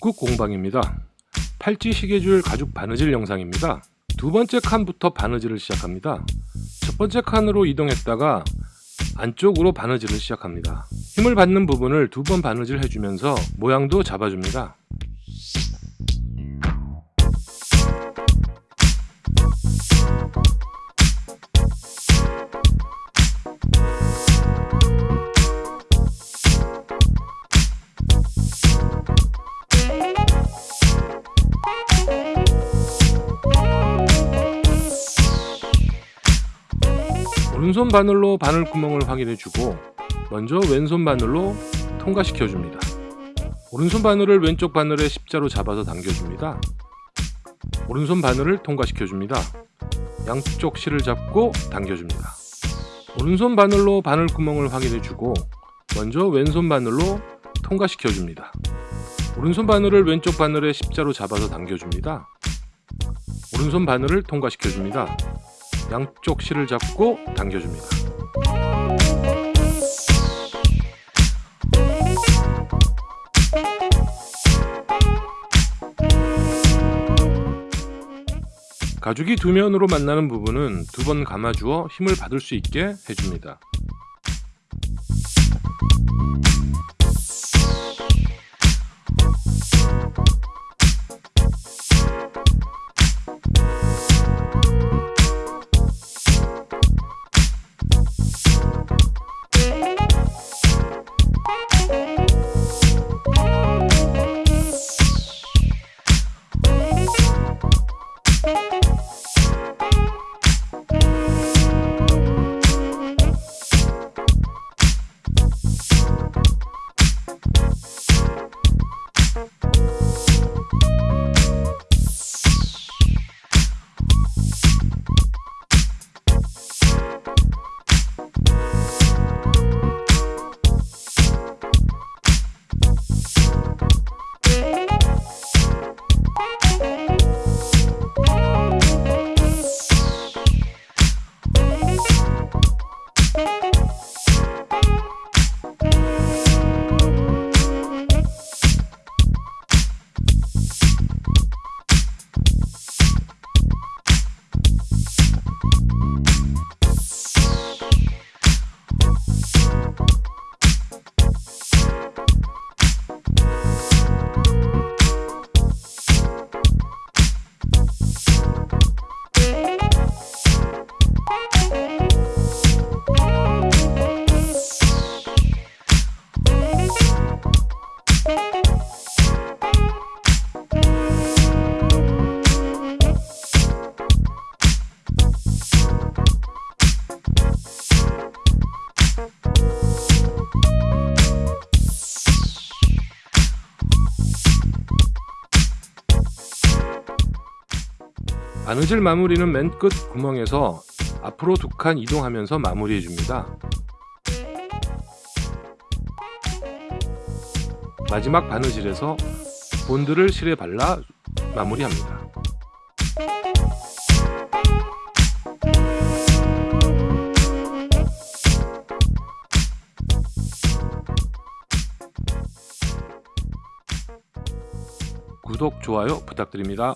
북극 공방입니다. 팔찌 시계줄 가죽 바느질 영상입니다. 두 번째 칸부터 바느질을 시작합니다. 첫 번째 칸으로 이동했다가 안쪽으로 바느질을 시작합니다. 힘을 받는 부분을 두 번 바느질 해주면서 모양도 잡아줍니다. 오른손 바늘로 바늘 구멍을 확인해주고 먼저 왼손 바늘로 통과시켜줍니다. 오른손 바늘을 왼쪽 바늘에 십자로 잡아서 당겨줍니다. 오른손 바늘을 통과시켜줍니다. 양쪽 실을 잡고 당겨줍니다. 오른손 바늘로 바늘 구멍을 확인해주고 먼저 왼손 바늘로 통과시켜줍니다. 오른손 바늘을 왼쪽 바늘에 십자로 잡아서 당겨줍니다. 오른손 바늘을 통과시켜줍니다. 양쪽 실을 잡고 당겨줍니다. 가죽이 두 면으로 만나는 부분은 두 번 감아주어 힘을 받을 수 있게 해줍니다. 바느질 마무리는 맨 끝 구멍에서 앞으로 두 칸 이동하면서 마무리해 줍니다. 마지막 바느질에서 본드를 실에 발라 마무리합니다. 구독, 좋아요 부탁드립니다.